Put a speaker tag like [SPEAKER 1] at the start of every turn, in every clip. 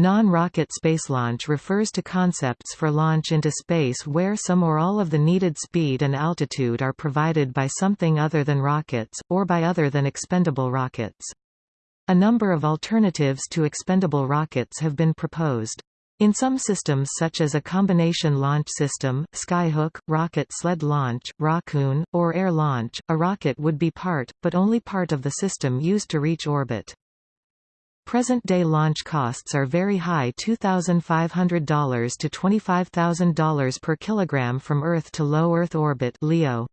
[SPEAKER 1] Non-rocket space launch refers to concepts for launch into space where some or all of the needed speed and altitude are provided by something other than rockets, or by other than expendable rockets. A number of alternatives to expendable rockets have been proposed. In some systems such as a combination launch system, skyhook, rocket sled launch, rockoon, or air launch, a rocket would be part, but only part of the system used to reach orbit. Present-day launch costs are very high $2,500 to $25,000 per kilogram from Earth to low Earth orbit LEO.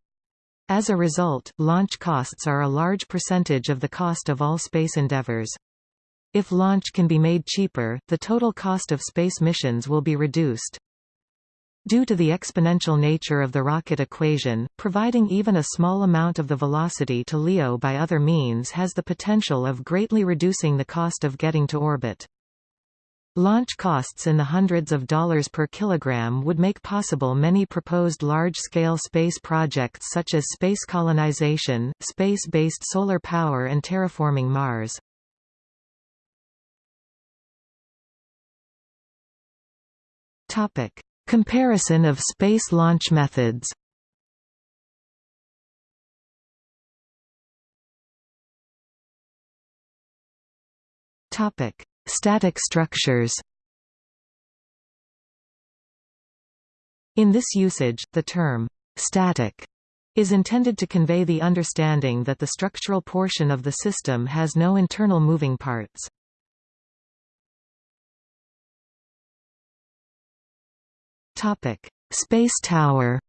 [SPEAKER 1] As a result, launch costs are a large percentage of the cost of all space endeavors. If launch can be made cheaper, the total cost of space missions will be reduced. Due to the exponential nature of the rocket equation, providing even a small amount of the velocity to LEO by other means has the potential of greatly reducing the cost of getting to orbit. Launch costs in the hundreds of dollars per kilogram would make possible many proposed large-scale space projects such as space colonization, space-based solar power and terraforming Mars. Topic: Comparison of space launch methods. Topic: Static structures. In this usage, the term static is intended to convey the understanding that the structural portion of the system has no internal moving parts. Topic: Space Tower.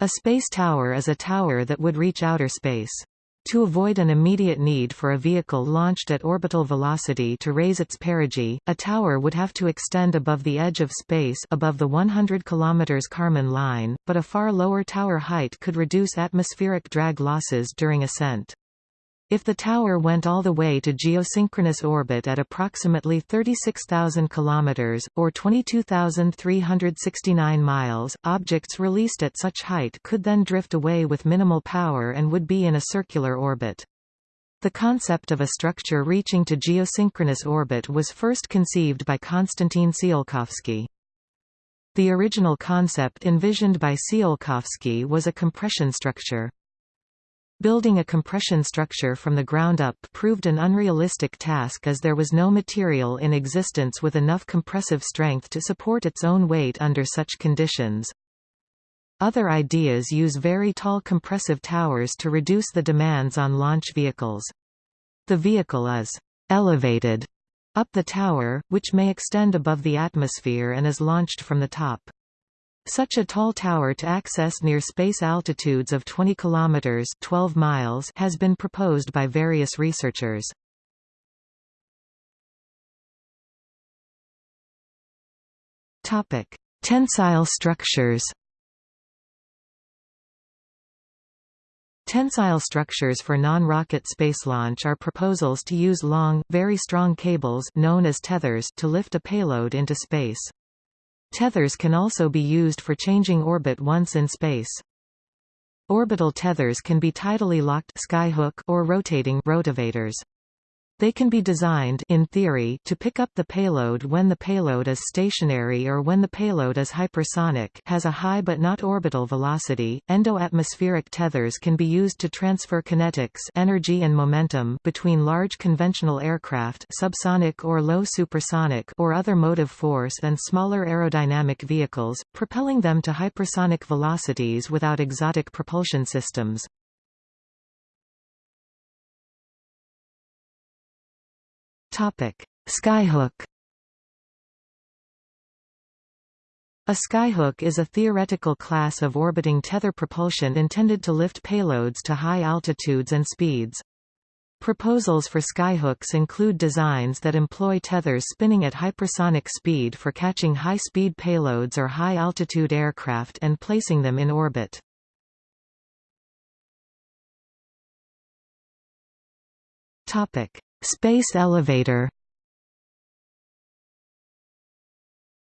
[SPEAKER 1] A space tower is a tower that would reach outer space. To avoid an immediate need for a vehicle launched at orbital velocity to raise its perigee, a tower would have to extend above the edge of space above the 100 km Kármán line, but a far lower tower height could reduce atmospheric drag losses during ascent. If the tower went all the way to geosynchronous orbit at approximately 36,000 km, or 22,369 miles, objects released at such height could then drift away with minimal power and would be in a circular orbit. The concept of a structure reaching to geosynchronous orbit was first conceived by Konstantin Tsiolkovsky. The original concept envisioned by Tsiolkovsky was a compression structure. Building a compression structure from the ground up proved an unrealistic task as there was no material in existence with enough compressive strength to support its own weight under such conditions. Other ideas use very tall compressive towers to reduce the demands on launch vehicles. The vehicle is elevated up the tower, which may extend above the atmosphere and is launched from the top. Such a tall tower to access near space altitudes of 20 kilometers (12 miles) has been proposed by various researchers. Topic: Tensile structures. Tensile structures for non-rocket space launch are proposals to use long, very strong cables known as tethers to lift a payload into space. Tethers can also be used for changing orbit once in space. Orbital tethers can be tidally locked skyhook or rotating rotavators. They can be designed in theory to pick up the payload when the payload is stationary or when the payload is hypersonic has a high but not orbital velocity. Endo-atmospheric tethers can be used to transfer kinetics energy and momentum between large conventional aircraft subsonic or low supersonic or other motive force and smaller aerodynamic vehicles, propelling them to hypersonic velocities without exotic propulsion systems. Topic: Skyhook. A skyhook is a theoretical class of orbiting tether propulsion intended to lift payloads to high altitudes and speeds. Proposals for skyhooks include designs that employ tethers spinning at hypersonic speed for catching high-speed payloads or high-altitude aircraft and placing them in orbit. Topic: Space elevator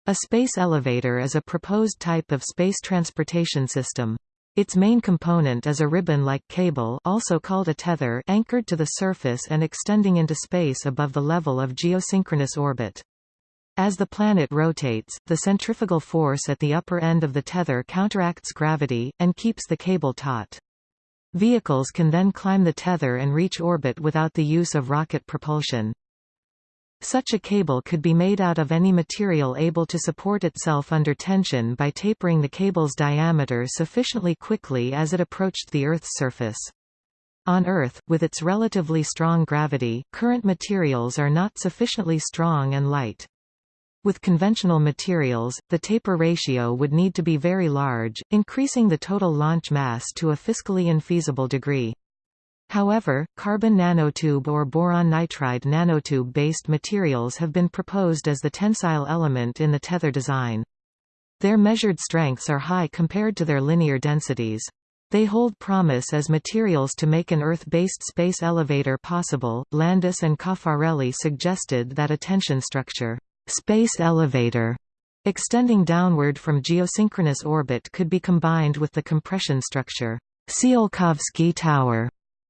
[SPEAKER 1] A space elevator is a proposed type of space transportation system. Its main component is a ribbon-like cable also called a tether anchored to the surface and extending into space above the level of geosynchronous orbit. As the planet rotates, the centrifugal force at the upper end of the tether counteracts gravity, and keeps the cable taut. Vehicles can then climb the tether and reach orbit without the use of rocket propulsion. Such a cable could be made out of any material able to support itself under tension by tapering the cable's diameter sufficiently quickly as it approached the Earth's surface. On Earth, with its relatively strong gravity, current materials are not sufficiently strong and light. With conventional materials, the taper ratio would need to be very large, increasing the total launch mass to a fiscally infeasible degree. However, carbon nanotube or boron nitride nanotube-based materials have been proposed as the tensile element in the tether design. Their measured strengths are high compared to their linear densities. They hold promise as materials to make an Earth-based space elevator possible. Landis and Cafarelli suggested that a tension structure, space elevator, extending downward from geosynchronous orbit could be combined with the compression structure, Tsiolkovsky tower,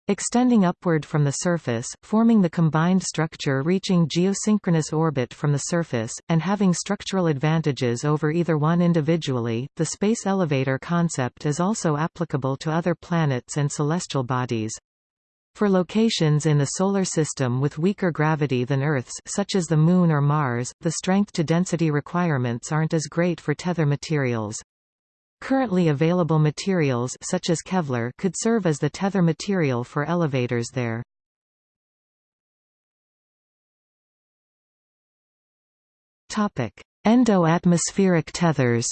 [SPEAKER 1] extending upward from the surface, forming the combined structure reaching geosynchronous orbit from the surface, and having structural advantages over either one individually. The space elevator concept is also applicable to other planets and celestial bodies. For locations in the Solar System with weaker gravity than Earth's such as the Moon or Mars, the strength-to-density requirements aren't as great for tether materials. Currently available materials such as Kevlar could serve as the tether material for elevators there. Topic: Endo-atmospheric tethers.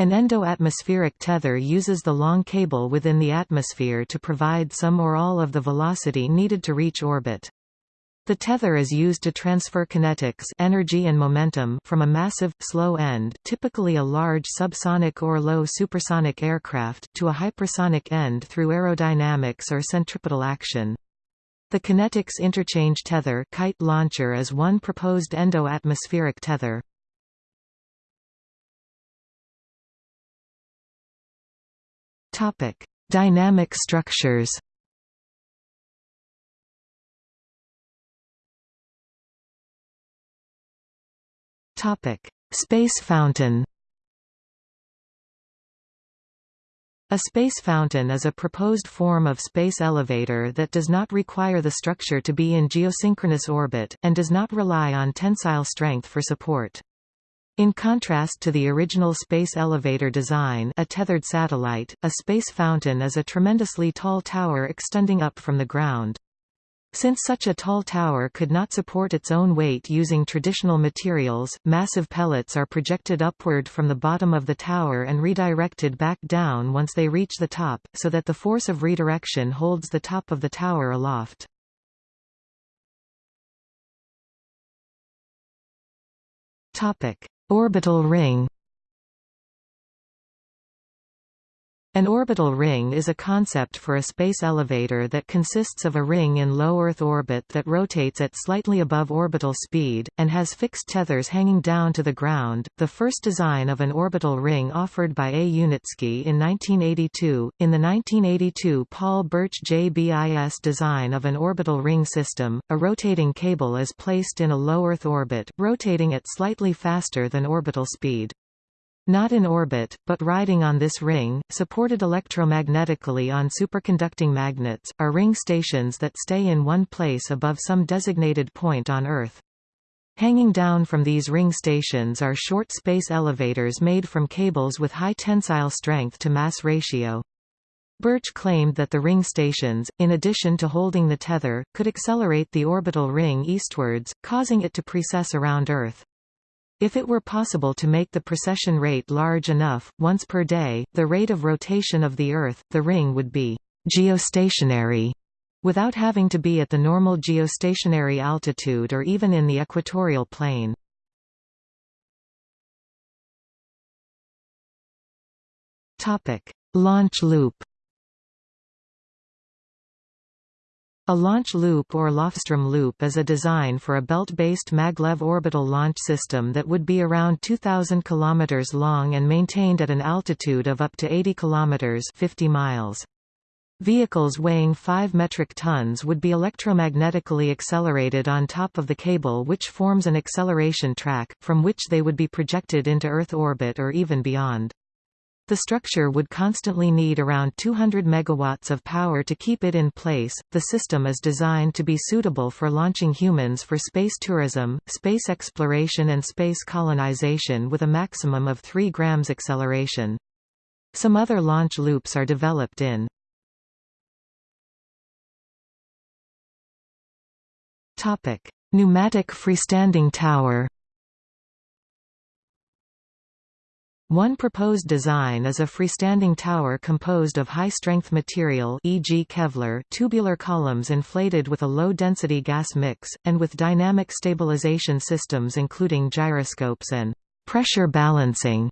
[SPEAKER 1] An endo-atmospheric tether uses the long cable within the atmosphere to provide some or all of the velocity needed to reach orbit. The tether is used to transfer kinetics energy and momentum from a massive, slow end typically a large subsonic or low supersonic aircraft to a hypersonic end through aerodynamics or centripetal action. The kinetics interchange tether kite launcher is one proposed endo-atmospheric tether. Dynamic structures Topic: Space fountain. A space fountain is a proposed form of space elevator that does not require the structure to be in geosynchronous orbit, and does not rely on tensile strength for support. In contrast to the original space elevator design a tethered satellite, a space fountain is a tremendously tall tower extending up from the ground. Since such a tall tower could not support its own weight using traditional materials, massive pellets are projected upward from the bottom of the tower and redirected back down once they reach the top, so that the force of redirection holds the top of the tower aloft. Orbital ring An orbital ring is a concept for a space elevator that consists of a ring in low Earth orbit that rotates at slightly above orbital speed, and has fixed tethers hanging down to the ground. The first design of an orbital ring offered by A. Unitsky in 1982. In the 1982 Paul Birch JBIS design of an orbital ring system, a rotating cable is placed in a low Earth orbit, rotating at slightly faster than orbital speed. Not in orbit, but riding on this ring, supported electromagnetically on superconducting magnets, are ring stations that stay in one place above some designated point on Earth. Hanging down from these ring stations are short space elevators made from cables with high tensile strength to mass ratio. Birch claimed that the ring stations, in addition to holding the tether, could accelerate the orbital ring eastwards, causing it to precess around Earth. If it were possible to make the precession rate large enough, once per day, the rate of rotation of the Earth, the ring would be geostationary without having to be at the normal geostationary altitude or even in the equatorial plane. Topic: Launch loop A launch loop or Lofstrom loop is a design for a belt-based maglev orbital launch system that would be around 2,000 km long and maintained at an altitude of up to 80 km 50 miles. Vehicles weighing 5 metric tons would be electromagnetically accelerated on top of the cable which forms an acceleration track, from which they would be projected into Earth orbit or even beyond. The structure would constantly need around 200 megawatts of power to keep it in place. The system is designed to be suitable for launching humans for space tourism, space exploration and space colonization with a maximum of 3 grams acceleration. Some other launch loops are developed in Topic: Pneumatic freestanding tower One proposed design is a freestanding tower composed of high-strength material e.g. Kevlar tubular columns inflated with a low-density gas mix, and with dynamic stabilization systems including gyroscopes and pressure balancing.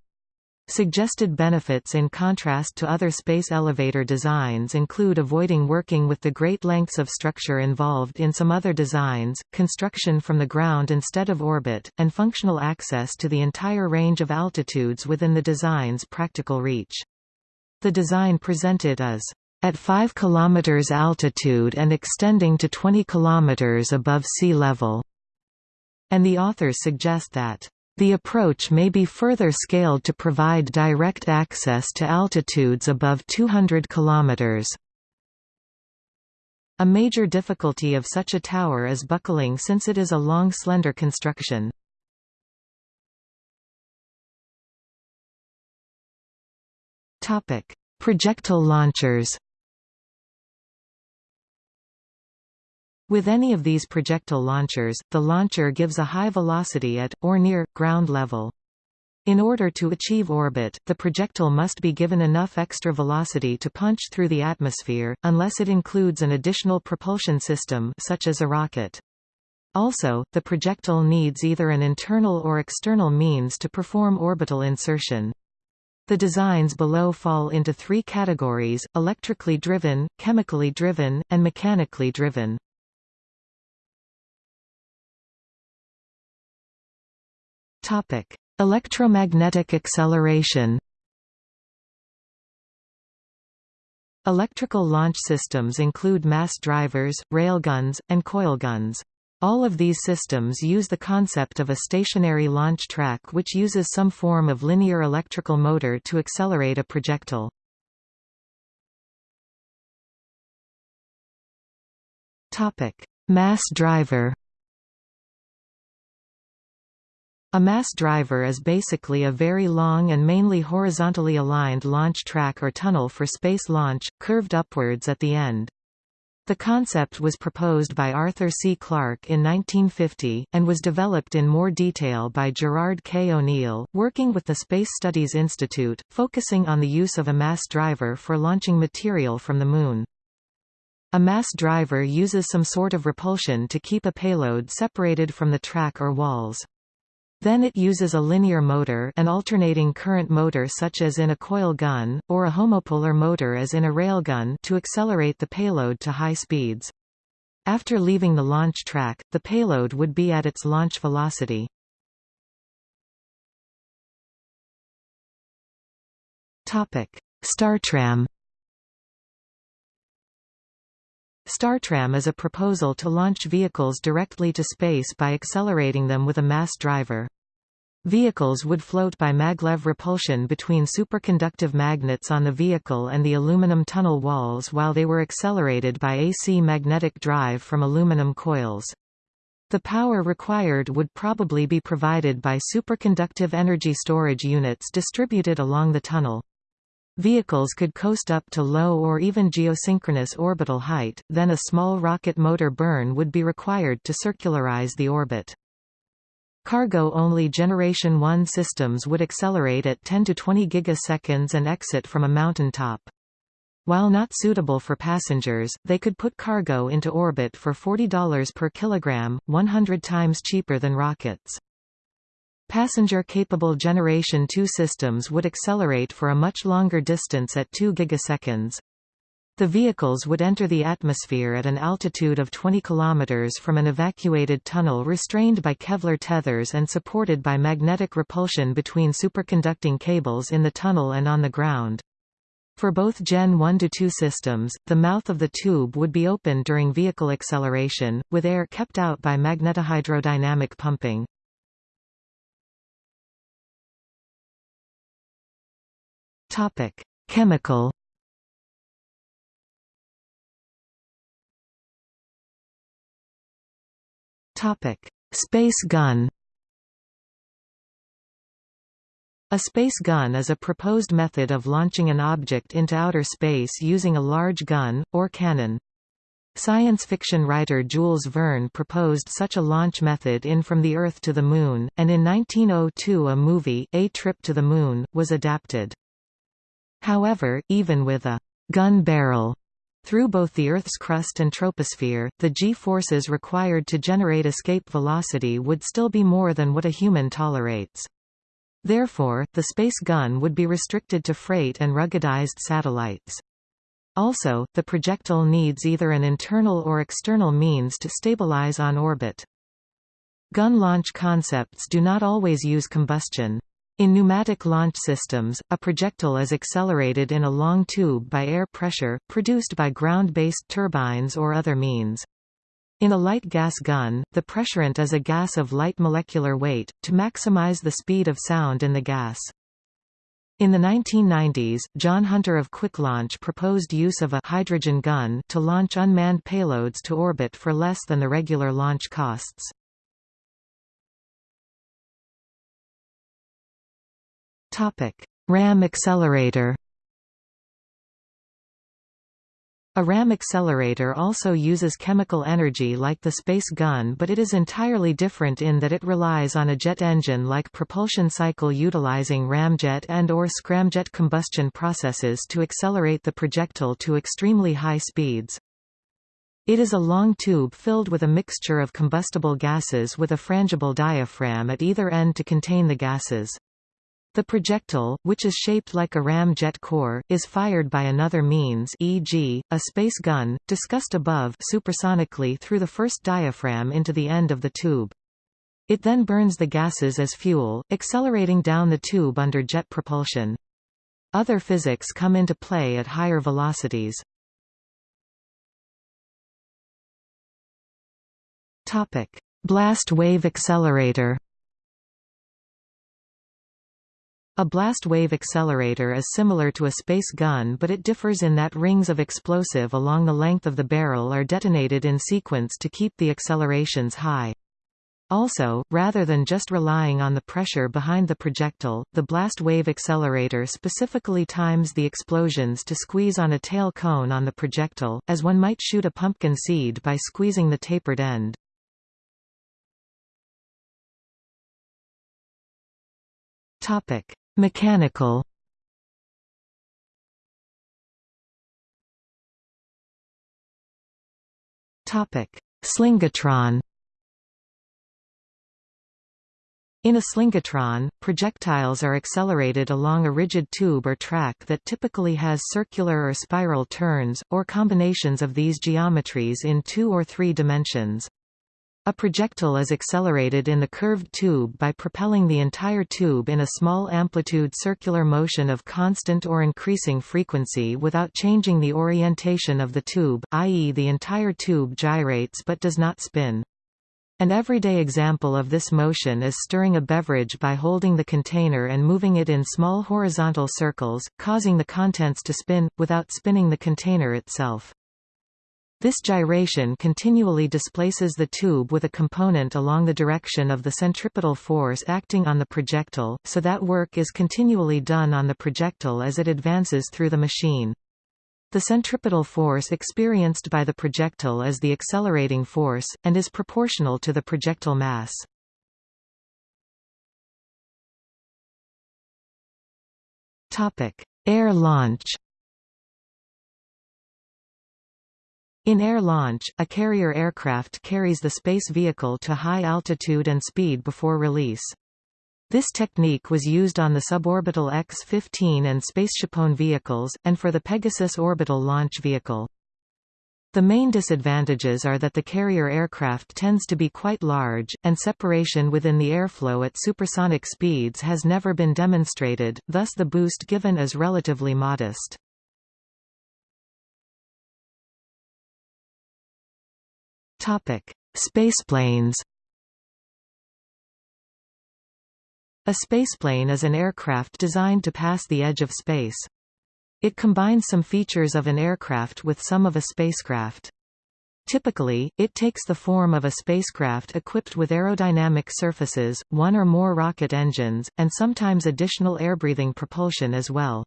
[SPEAKER 1] Suggested benefits in contrast to other space elevator designs include avoiding working with the great lengths of structure involved in some other designs, construction from the ground instead of orbit, and functional access to the entire range of altitudes within the design's practical reach. The design presented is at 5 km altitude and extending to 20 km above sea level, and the authors suggest that the approach may be further scaled to provide direct access to altitudes above 200 km. A major difficulty of such a tower is buckling since it is a long slender construction. Projectile launchers With any of these projectile launchers, the launcher gives a high velocity at, or near, ground level. In order to achieve orbit, the projectile must be given enough extra velocity to punch through the atmosphere, unless it includes an additional propulsion system such as a rocket. Also, the projectile needs either an internal or external means to perform orbital insertion. The designs below fall into three categories, electrically driven, chemically driven, and mechanically driven. Topic: Electromagnetic acceleration. Electrical launch systems include mass drivers, railguns, and coilguns. All of these systems use the concept of a stationary launch track which uses some form of linear electrical motor to accelerate a projectile. Mass driver A mass driver is basically a very long and mainly horizontally aligned launch track or tunnel for space launch, curved upwards at the end. The concept was proposed by Arthur C. Clarke in 1950, and was developed in more detail by Gerard K. O'Neill, working with the Space Studies Institute, focusing on the use of a mass driver for launching material from the Moon. A mass driver uses some sort of repulsion to keep a payload separated from the track or walls. Then it uses a linear motor an alternating current motor such as in a coil gun, or a homopolar motor as in a railgun to accelerate the payload to high speeds. After leaving the launch track, the payload would be at its launch velocity. Startram Startram is a proposal to launch vehicles directly to space by accelerating them with a mass driver. Vehicles would float by maglev repulsion between superconductive magnets on the vehicle and the aluminum tunnel walls while they were accelerated by AC magnetic drive from aluminum coils. The power required would probably be provided by superconductive energy storage units distributed along the tunnel. Vehicles could coast up to low or even geosynchronous orbital height, then a small rocket motor burn would be required to circularize the orbit. Cargo-only Generation 1 systems would accelerate at 10 to 20 gigaseconds and exit from a mountain top. While not suitable for passengers, they could put cargo into orbit for $40 per kilogram, 100 times cheaper than rockets. Passenger-capable Generation 2 systems would accelerate for a much longer distance at 2 gigaseconds. The vehicles would enter the atmosphere at an altitude of 20 km from an evacuated tunnel restrained by Kevlar tethers and supported by magnetic repulsion between superconducting cables in the tunnel and on the ground. For both Gen 1–2 systems, the mouth of the tube would be open during vehicle acceleration, with air kept out by magnetohydrodynamic pumping. Chemical Space gun A space gun is a proposed method of launching an object into outer space using a large gun, or cannon. Science fiction writer Jules Verne proposed such a launch method in From the Earth to the Moon, and in 1902 a movie, A Trip to the Moon, was adapted. However, even with a gun barrel through both the Earth's crust and troposphere, the g-forces required to generate escape velocity would still be more than what a human tolerates. Therefore, the space gun would be restricted to freight and ruggedized satellites. Also, the projectile needs either an internal or external means to stabilize on orbit. Gun launch concepts do not always use combustion. In pneumatic launch systems, a projectile is accelerated in a long tube by air pressure, produced by ground-based turbines or other means. In a light gas gun, the pressurant is a gas of light molecular weight, to maximize the speed of sound in the gas. In the 1990s, John Hunter of QuickLaunch proposed use of a hydrogen gun to launch unmanned payloads to orbit for less than the regular launch costs. RAM accelerator A RAM accelerator also uses chemical energy like the space gun but it is entirely different in that it relies on a jet engine-like propulsion cycle utilizing ramjet and or scramjet combustion processes to accelerate the projectile to extremely high speeds. It is a long tube filled with a mixture of combustible gases with a frangible diaphragm at either end to contain the gases. The projectile, which is shaped like a ramjet core, is fired by another means e.g., a space gun, discussed above supersonically through the first diaphragm into the end of the tube. It then burns the gases as fuel, accelerating down the tube under jet propulsion. Other physics come into play at higher velocities. Blast wave accelerator A blast wave accelerator is similar to a space gun but it differs in that rings of explosive along the length of the barrel are detonated in sequence to keep the accelerations high. Also, rather than just relying on the pressure behind the projectile, the blast wave accelerator specifically times the explosions to squeeze on a tail cone on the projectile, as one might shoot a pumpkin seed by squeezing the tapered end. Topic: Mechanical Topic: Slingatron. In a slingatron, projectiles are accelerated along a rigid tube or track that typically has circular or spiral turns, or combinations of these geometries in two or three dimensions. A projectile is accelerated in the curved tube by propelling the entire tube in a small amplitude circular motion of constant or increasing frequency without changing the orientation of the tube, i.e. the entire tube gyrates but does not spin. An everyday example of this motion is stirring a beverage by holding the container and moving it in small horizontal circles, causing the contents to spin, without spinning the container itself. This gyration continually displaces the tube with a component along the direction of the centripetal force acting on the projectile, so that work is continually done on the projectile as it advances through the machine. The centripetal force experienced by the projectile is the accelerating force, and is proportional to the projectile mass. Air launch In air launch, a carrier aircraft carries the space vehicle to high altitude and speed before release. This technique was used on the suborbital X-15 and SpaceshipOne vehicles, and for the Pegasus orbital launch vehicle. The main disadvantages are that the carrier aircraft tends to be quite large, and separation within the airflow at supersonic speeds has never been demonstrated, thus the boost given is relatively modest. Spaceplanes A spaceplane is an aircraft designed to pass the edge of space. It combines some features of an aircraft with some of a spacecraft. Typically, it takes the form of a spacecraft equipped with aerodynamic surfaces, one or more rocket engines, and sometimes additional air-breathing propulsion as well.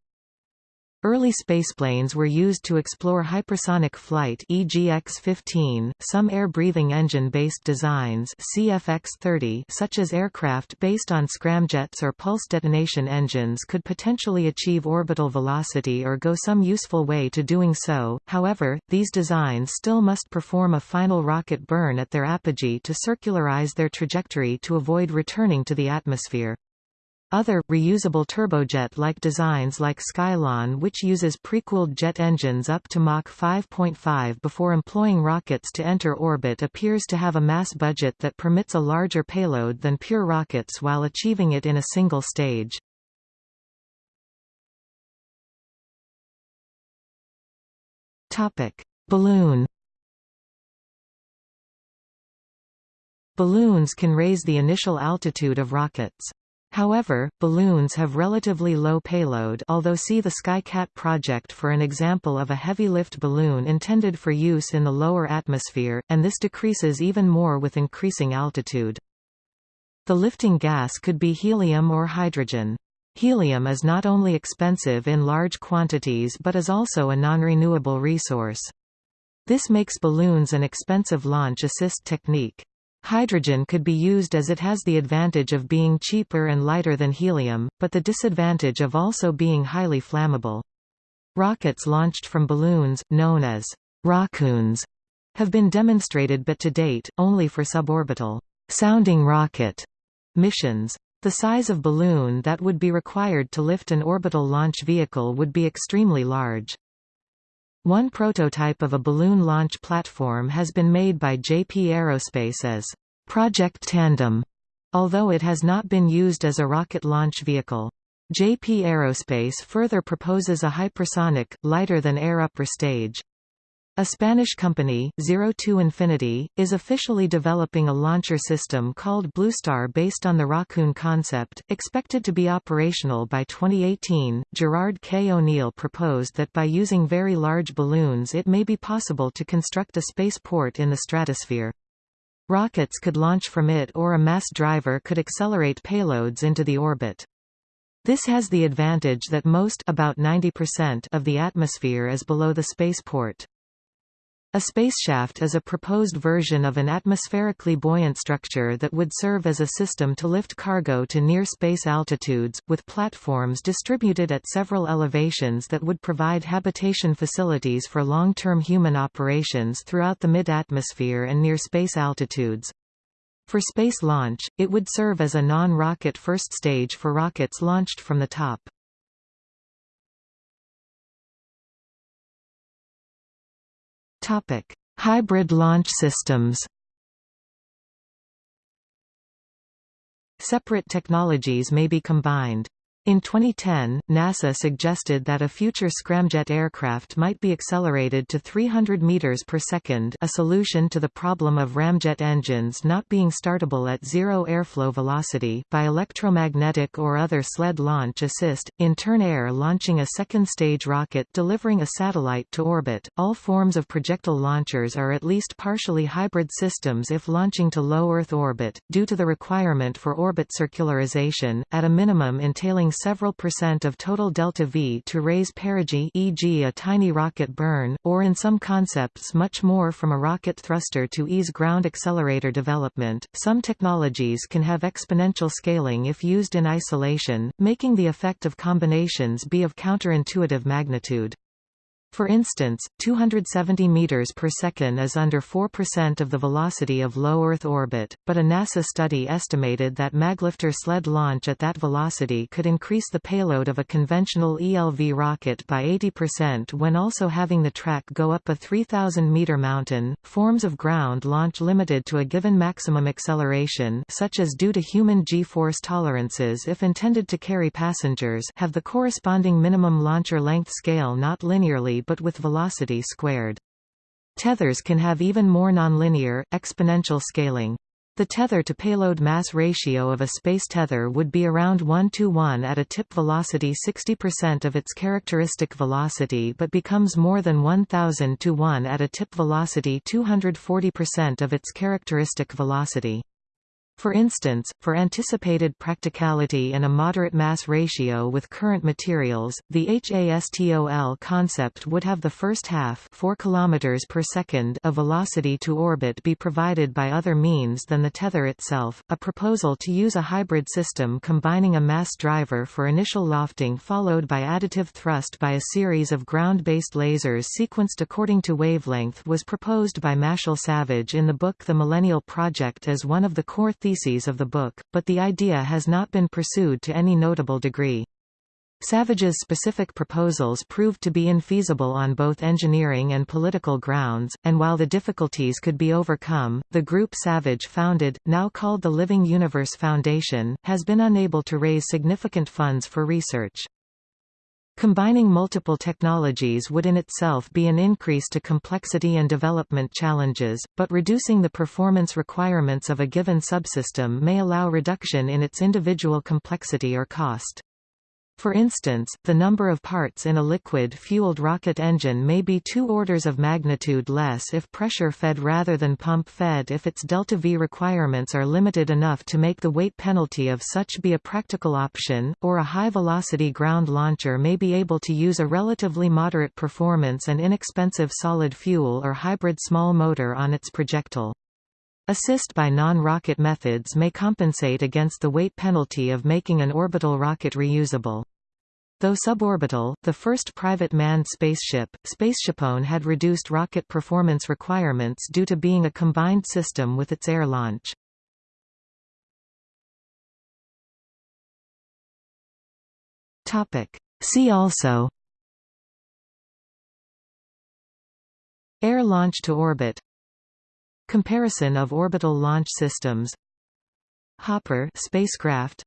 [SPEAKER 1] Early spaceplanes were used to explore hypersonic flight e.g. X-15, some air-breathing engine-based designs CFX-30 such as aircraft based on scramjets or pulse detonation engines could potentially achieve orbital velocity or go some useful way to doing so, however, these designs still must perform a final rocket burn at their apogee to circularize their trajectory to avoid returning to the atmosphere. Other, reusable turbojet-like designs like Skylon which uses precooled jet engines up to Mach 5.5 before employing rockets to enter orbit appears to have a mass budget that permits a larger payload than pure rockets while achieving it in a single stage. Balloon Balloons can raise the initial altitude of rockets. However, balloons have relatively low payload although see the SkyCat project for an example of a heavy-lift balloon intended for use in the lower atmosphere, and this decreases even more with increasing altitude. The lifting gas could be helium or hydrogen. Helium is not only expensive in large quantities but is also a non-renewable resource. This makes balloons an expensive launch assist technique. Hydrogen could be used as it has the advantage of being cheaper and lighter than helium, but the disadvantage of also being highly flammable. Rockets launched from balloons, known as rockoons, have been demonstrated but to date, only for suborbital sounding rocket missions. The size of balloon that would be required to lift an orbital launch vehicle would be extremely large. One prototype of a balloon launch platform has been made by JP Aerospace as Project Tandem, although it has not been used as a rocket launch vehicle. JP Aerospace further proposes a hypersonic, lighter-than-air upper stage. A Spanish company, Zero Two Infinity, is officially developing a launcher system called Bloostar based on the Rockoon concept, expected to be operational by 2018. Gerard K. O'Neill proposed that by using very large balloons it may be possible to construct a spaceport in the stratosphere. Rockets could launch from it or a mass driver could accelerate payloads into the orbit. This has the advantage that most about 90% of the atmosphere is below the spaceport. A spaceshaft is a proposed version of an atmospherically buoyant structure that would serve as a system to lift cargo to near space altitudes, with platforms distributed at several elevations that would provide habitation facilities for long-term human operations throughout the mid-atmosphere and near space altitudes. For space launch, it would serve as a non-rocket first stage for rockets launched from the top. Topic: Hybrid launch systems. Separate technologies may be combined. In 2010, NASA suggested that a future scramjet aircraft might be accelerated to 300 meters per second, a solution to the problem of ramjet engines not being startable at zero airflow velocity by electromagnetic or other sled launch assist in turn air launching a second stage rocket delivering a satellite to orbit. All forms of projectile launchers are at least partially hybrid systems if launching to low Earth orbit due to the requirement for orbit circularization at a minimum entailing several percent of total delta V to raise perigee e.g. a tiny rocket burn, or in some concepts much more from a rocket thruster to ease ground accelerator development. Some technologies can have exponential scaling if used in isolation, making the effect of combinations be of counterintuitive magnitude. For instance, 270 meters per second is under 4% of the velocity of low Earth orbit, but a NASA study estimated that maglifter sled launch at that velocity could increase the payload of a conventional ELV rocket by 80% when also having the track go up a 3000 meter mountain. Forms of ground launch limited to a given maximum acceleration, such as due to human g-force tolerances if intended to carry passengers, have the corresponding minimum launcher length scale not linearly but with velocity squared. Tethers can have even more nonlinear, exponential scaling. The tether-to-payload mass ratio of a space tether would be around 1 to 1 at a tip velocity 60% of its characteristic velocity but becomes more than 1000 to 1 at a tip velocity 240% of its characteristic velocity. For instance, for anticipated practicality and a moderate mass ratio with current materials, the HASTOL concept would have the first half 4 km per second of velocity to orbit be provided by other means than the tether itself. A proposal to use a hybrid system combining a mass driver for initial lofting followed by additive thrust by a series of ground-based lasers sequenced according to wavelength was proposed by Marshall Savage in the book The Millennial Project as one of the core theses of the book, but the idea has not been pursued to any notable degree. Savage's specific proposals proved to be infeasible on both engineering and political grounds, and while the difficulties could be overcome, the group Savage founded, now called the Living Universe Foundation, has been unable to raise significant funds for research. Combining multiple technologies would in itself be an increase to complexity and development challenges, but reducing the performance requirements of a given subsystem may allow reduction in its individual complexity or cost. For instance, the number of parts in a liquid-fueled rocket engine may be two orders of magnitude less if pressure-fed rather than pump-fed if its delta-V requirements are limited enough to make the weight penalty of such be a practical option, or a high-velocity ground launcher may be able to use a relatively moderate performance and inexpensive solid fuel or hybrid small motor on its projectile. Assist by non-rocket methods may compensate against the weight penalty of making an orbital rocket reusable. Though suborbital, the first private manned spaceship, SpaceshipOne had reduced rocket performance requirements due to being a combined system with its air launch. See also Air launch to orbit Comparison of orbital launch systems. Hopper spacecraft.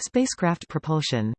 [SPEAKER 1] Spacecraft propulsion